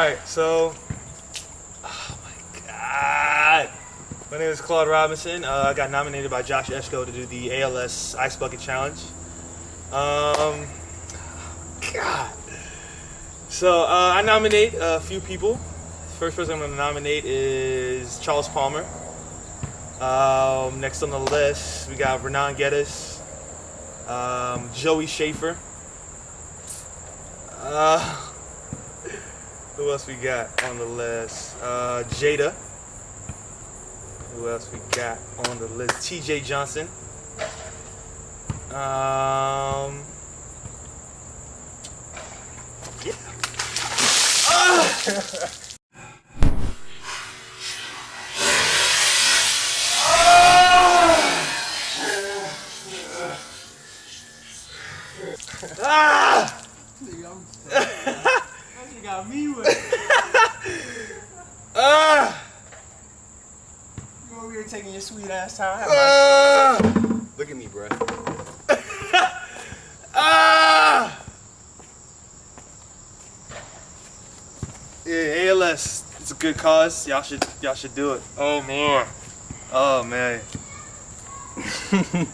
Alright, so. Oh my god. My name is Claude Robinson. Uh, I got nominated by Josh Eshko to do the ALS Ice Bucket Challenge. Um. God. So, uh, I nominate a few people. First person I'm going to nominate is Charles Palmer. Um, next on the list, we got Renan Geddes, um, Joey Schaefer. Uh, who else we got on the list? Uh, Jada. Who else we got on the list? TJ Johnson. Um, yeah. Ah! ah! You got me with it. Ah! You over here taking your sweet ass time. Ah! Look at me, bro. Ah! Yeah, ALS. It's a good cause. Y'all should y'all should do it. Oh man. Oh man.